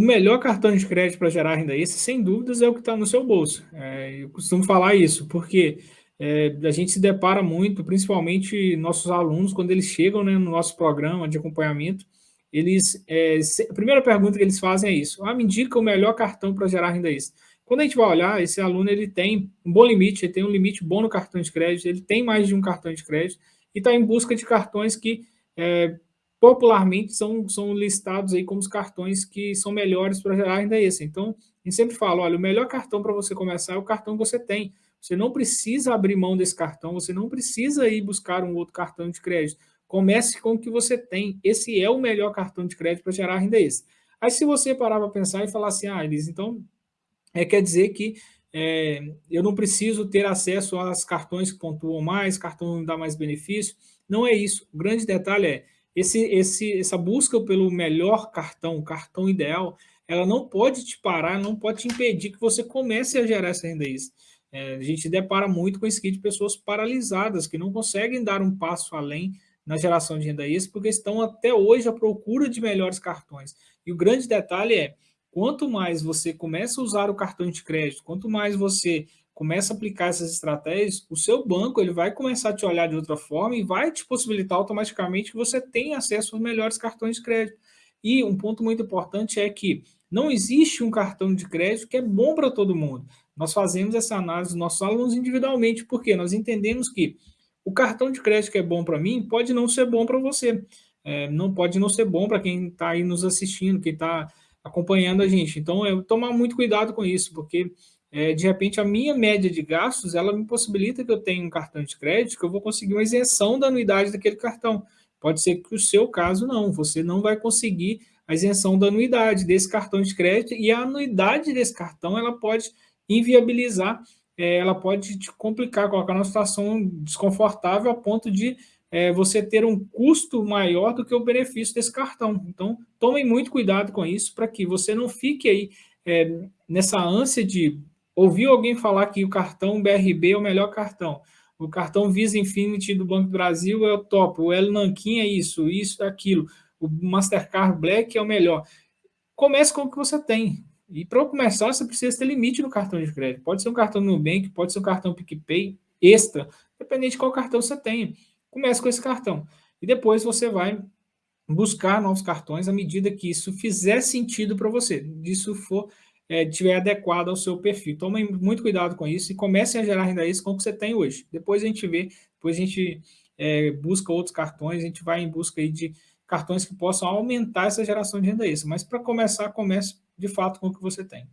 o melhor cartão de crédito para gerar renda extra, sem dúvidas, é o que está no seu bolso. É, eu costumo falar isso, porque é, a gente se depara muito, principalmente nossos alunos, quando eles chegam né, no nosso programa de acompanhamento, eles, é, se, a primeira pergunta que eles fazem é isso, ah, me indica o melhor cartão para gerar renda extra. Quando a gente vai olhar, esse aluno ele tem um bom limite, ele tem um limite bom no cartão de crédito, ele tem mais de um cartão de crédito e está em busca de cartões que é, popularmente são, são listados aí como os cartões que são melhores para gerar renda extra. Então, a gente sempre fala, olha, o melhor cartão para você começar é o cartão que você tem. Você não precisa abrir mão desse cartão, você não precisa ir buscar um outro cartão de crédito. Comece com o que você tem. Esse é o melhor cartão de crédito para gerar renda extra. Aí, se você parar para pensar e falar assim, ah, Elis, então é, quer dizer que é, eu não preciso ter acesso aos cartões que pontuam mais, cartão dá mais benefício. Não é isso. O grande detalhe é, esse, esse, essa busca pelo melhor cartão, cartão ideal, ela não pode te parar, não pode te impedir que você comece a gerar essa renda extra. É, a gente depara muito com esse de pessoas paralisadas, que não conseguem dar um passo além na geração de renda extra, porque estão até hoje à procura de melhores cartões. E o grande detalhe é, quanto mais você começa a usar o cartão de crédito, quanto mais você começa a aplicar essas estratégias, o seu banco ele vai começar a te olhar de outra forma e vai te possibilitar automaticamente que você tenha acesso aos melhores cartões de crédito. E um ponto muito importante é que não existe um cartão de crédito que é bom para todo mundo. Nós fazemos essa análise dos nossos alunos individualmente, porque nós entendemos que o cartão de crédito que é bom para mim pode não ser bom para você. É, não pode não ser bom para quem está aí nos assistindo, quem está acompanhando a gente. Então, eu tomar muito cuidado com isso, porque é, de repente a minha média de gastos, ela me possibilita que eu tenha um cartão de crédito, que eu vou conseguir uma isenção da anuidade daquele cartão. Pode ser que o seu caso não, você não vai conseguir a isenção da anuidade desse cartão de crédito e a anuidade desse cartão ela pode inviabilizar, é, ela pode te complicar, colocar numa situação desconfortável a ponto de é, você ter um custo maior do que o benefício desse cartão. Então, tomem muito cuidado com isso para que você não fique aí é, nessa ânsia de ouvir alguém falar que o cartão BRB é o melhor cartão, o cartão Visa Infinity do Banco do Brasil é o top, o El Nanquim é isso, isso, aquilo, o Mastercard Black é o melhor. Comece com o que você tem. E para começar, você precisa ter limite no cartão de crédito. Pode ser um cartão Nubank, pode ser um cartão PicPay extra, dependente de qual cartão você tenha. Comece com esse cartão. E depois você vai buscar novos cartões à medida que isso fizer sentido para você, disso for é, tiver adequado ao seu perfil. Tomem muito cuidado com isso e comecem a gerar renda extra com o que você tem hoje. Depois a gente vê, depois a gente é, busca outros cartões, a gente vai em busca de cartões que possam aumentar essa geração de renda extra. Mas para começar, comece de fato com o que você tem.